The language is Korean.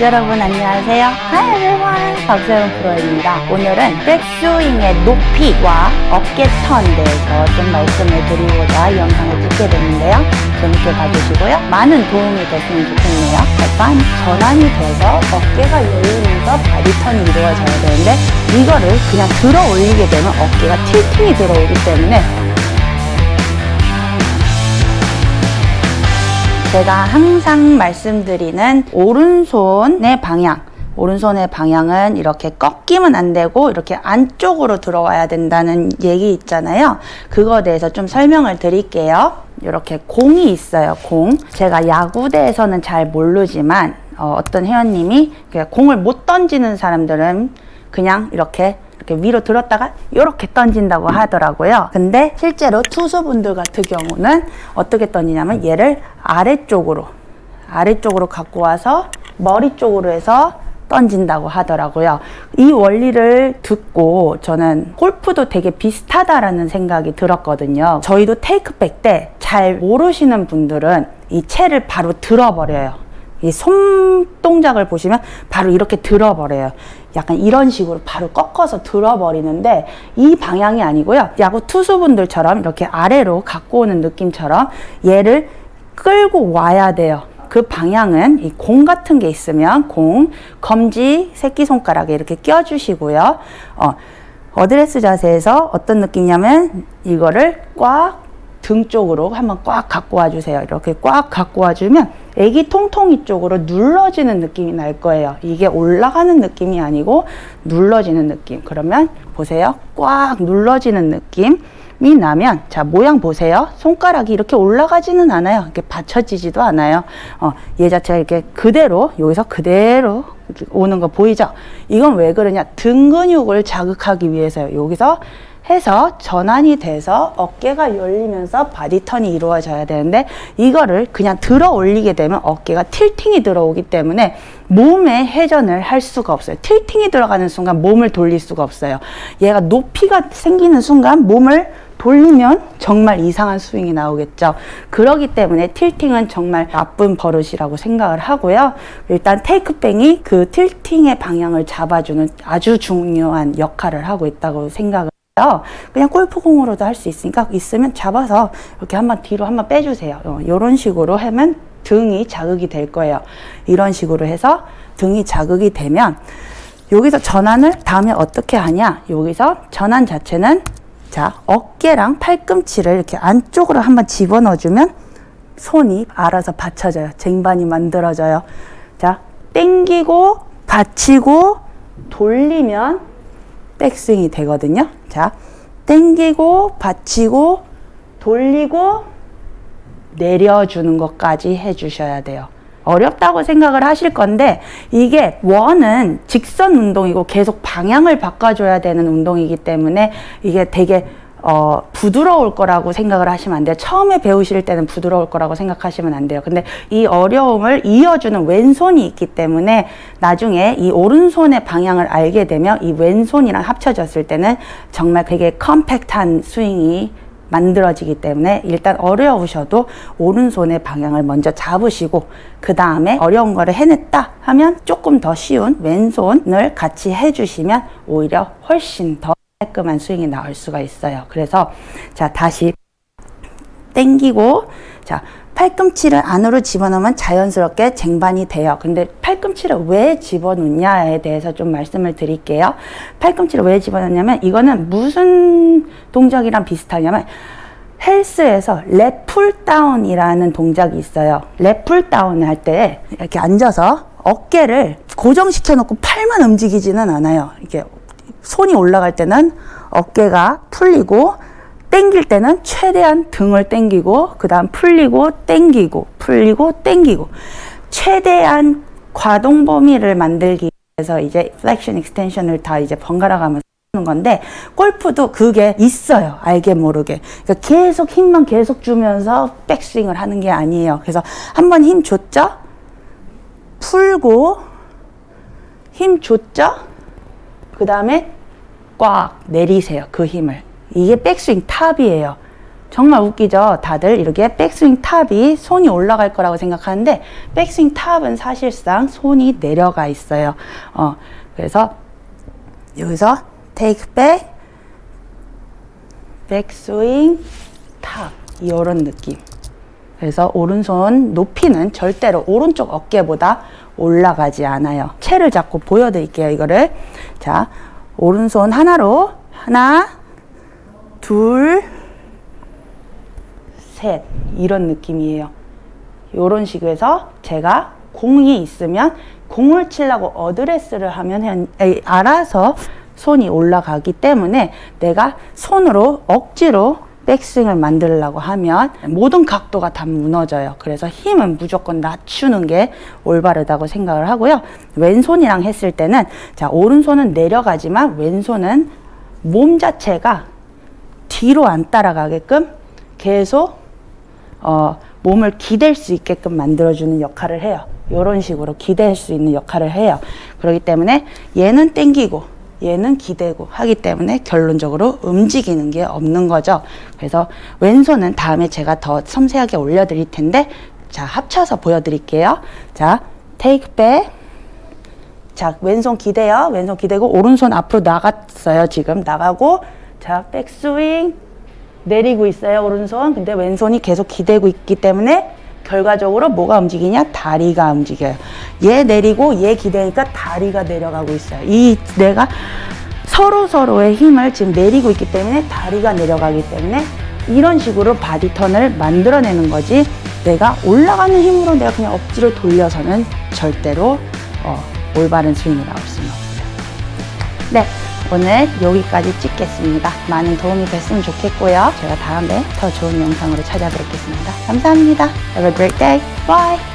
여러분 안녕하세요. Hi everyone. 박세롬 프로입니다. 오늘은 백스윙의 높이와 어깨 턴에 대해서 좀 말씀을 드리고자 이 영상을 찍게 됐는데요. 재밌게 봐주시고요. 많은 도움이 됐으면 좋겠네요. 일단 전환이 돼서 어깨가 열리면서 body turn이 이루어져야 되는데 이거를 그냥 들어 올리게 되면 어깨가 tilting이 들어오기 때문에 제가 항상 말씀드리는 오른손의 방향. 오른손의 방향은 이렇게 꺾이면 안 되고 이렇게 안쪽으로 들어와야 된다는 얘기 있잖아요. 그거에 대해서 좀 설명을 드릴게요. 이렇게 공이 있어요 공. 제가 야구대에서는 잘 모르지만 어, 떤 회원님이 공을 못 던지는 사람들은 그냥 이렇게 이렇게 위로 들었다가 이렇게 던진다고 하더라고요. 근데 실제로 투수분들 같은 경우는 어떻게 던지냐면 얘를 아래쪽으로 아래쪽으로 갖고 와서 머리 쪽으로 해서 던진다고 하더라고요. 이 원리를 듣고 저는 골프도 되게 비슷하다라는 생각이 들었거든요. 저희도 테이크백 때 잘 모르시는 분들은 이 채를 바로 들어버려요. 이 손동작을 보시면 바로 이렇게 들어버려요. 약간 이런 식으로 바로 꺾어서 들어버리는데 이 방향이 아니고요. 야구 투수분들처럼 이렇게 아래로 갖고 오는 느낌처럼 얘를 끌고 와야 돼요. 그 방향은 이 공 같은 게 있으면 공, 검지, 새끼손가락에 이렇게 껴주시고요. 어, 어드레스 자세에서 어떤 느낌이냐면 이거를 꽉 등 쪽으로 한번 꽉 갖고 와주세요. 이렇게 꽉 갖고 와주면 애기 통통이 쪽으로 눌러지는 느낌이 날 거예요. 이게 올라가는 느낌이 아니고 눌러지는 느낌. 그러면 보세요. 꽉 눌러지는 느낌. 이 나면 자 모양 보세요 손가락이 이렇게 올라가지는 않아요 이렇게 받쳐지지도 않아요 어, 얘 자체가 이렇게 그대로 여기서 그대로 오는 거 보이죠 이건 왜 그러냐 등 근육을 자극하기 위해서요 여기서 해서 전환이 돼서 어깨가 열리면서 body turn이 이루어져야 되는데 이거를 그냥 들어 올리게 되면 어깨가 tilting이 들어오기 때문에 몸에 회전을 할 수가 없어요. 틸팅이 들어가는 순간 몸을 돌릴 수가 없어요. 얘가 높이가 생기는 순간 몸을 돌리면 정말 이상한 스윙이 나오겠죠. 그러기 때문에 틸팅은 정말 나쁜 버릇이라고 생각을 하고요. 일단 테이크뱅이 그 틸팅의 방향을 잡아주는 아주 중요한 역할을 하고 있다고 생각을 그냥 골프공으로도 할 수 있으니까 있으면 잡아서 이렇게 한번 뒤로 한번 빼주세요. 이런 어, 식으로 하면 등이 자극이 될 거예요. 이런 식으로 해서 등이 자극이 되면 여기서 전환을 다음에 어떻게 하냐 여기서 전환 자체는 자 어깨랑 팔꿈치를 이렇게 안쪽으로 한번 집어넣어 주면 손이 알아서 받쳐져요 쟁반이 만들어져요 자 땡기고 받치고 돌리면 백스윙이 되거든요. 자, 땡기고 받치고 돌리고 내려주는 것까지 해주셔야 돼요. 어렵다고 생각을 하실 건데 이게 원은 직선 운동이고 계속 방향을 바꿔줘야 되는 운동이기 때문에 이게 되게 어, 부드러울 거라고 생각을 하시면 안 돼요. 처음에 배우실 때는 부드러울 거라고 생각하시면 안 돼요. 근데 이 어려움을 이어주는 왼손이 있기 때문에 나중에 이 오른손의 방향을 알게 되면 이 왼손이랑 합쳐졌을 때는 정말 되게 컴팩트한 스윙이 만들어지기 때문에 일단 어려우셔도 오른손의 방향을 먼저 잡으시고 그 다음에 어려운 거를 해냈다 하면 조금 더 쉬운 왼손을 같이 해주시면 오히려 훨씬 더 깔끔한 스윙이 나올 수가 있어요. 그래서 자 다시 땡기고 자 팔꿈치를 안으로 집어넣으면 자연스럽게 쟁반이 돼요. 근데 팔꿈치를 왜 집어넣냐에 대해서 좀 말씀을 드릴게요. 팔꿈치를 왜 집어넣냐면 이거는 무슨 동작이랑 비슷하냐면 헬스에서 lat pulldown이라는 동작이 있어요. lat pulldown을 할 때 이렇게 앉아서 어깨를 고정시켜 놓고 팔만 움직이지는 않아요. 이렇게 손이 올라갈 때는 어깨가 풀리고 땡길 때는 최대한 등을 땡기고 그 다음 풀리고 땡기고 풀리고 땡기고. 최대한 가동 범위를 만들기 위해서 이제 flexion extension을 다 이제 번갈아 가면서 하는 건데 골프도 그게 있어요. 알게 모르게. 그러니까 계속 힘만 계속 주면서 백스윙을 하는 게 아니에요. 그래서 한번 힘 줬죠? 풀고 힘 줬죠? 그 다음에 꽉 내리세요. 그 힘을. 이게 백스윙 top이에요. 정말 웃기죠? 다들 이렇게 백스윙 top이 손이 올라갈 거라고 생각하는데 백스윙 top은 사실상 손이 내려가 있어요. 어, 그래서 여기서 take back, 백스윙 top 이런 느낌. 그래서 오른손 높이는 절대로 오른쪽 어깨보다 올라가지 않아요. 채를 잡고 보여드릴게요. 이거를 자 오른손 하나로 하나 둘 셋 이런 느낌이에요. 이런 식으로 해서 제가 공이 있으면 공을 치려고 어드레스를 하면 알아서 손이 올라가기 때문에 내가 손으로 억지로 백스윙을 만들려고 하면 모든 각도가 다 무너져요. 그래서 힘은 무조건 낮추는 게 올바르다고 생각을 하고요. 왼손이랑 했을 때는 자 오른손은 내려가지만 왼손은 몸 자체가 뒤로 안 따라가게끔 계속 어, 몸을 기댈 수 있게끔 만들어주는 역할을 해요. 이런 식으로 기댈 수 있는 역할을 해요. 그렇기 때문에 얘는 땡기고 얘는 기대고 하기 때문에 결론적으로 움직이는 게 없는 거죠. 그래서 왼손은 다음에 제가 더 섬세하게 올려드릴 텐데 자 합쳐서 보여드릴게요. 자 take back 자 왼손 기대요. 왼손 기대고 오른손 앞으로 나갔어요. 지금 나가고 자 백스윙 내리고 있어요 오른손 근데 왼손이 계속 기대고 있기 때문에 결과적으로 뭐가 움직이냐? 다리가 움직여요. 얘 내리고 얘 기대니까 다리가 내려가고 있어요. 얘네가 서로 서로의 힘을 지금 내리고 있기 때문에 다리가 내려가기 때문에 이런 식으로 body turn을 만들어내는 거지 내가 올라가는 힘으로 내가 그냥 억지로 돌려서는 절대로 어, 올바른 스윙이 나올 수는 없어요. 네, 오늘 여기까지 찍겠습니다. 많은 도움이 됐으면 좋겠고요. 제가 다음에 더 좋은 영상으로 찾아뵙겠습니다. 감사합니다. Have a great day. Bye.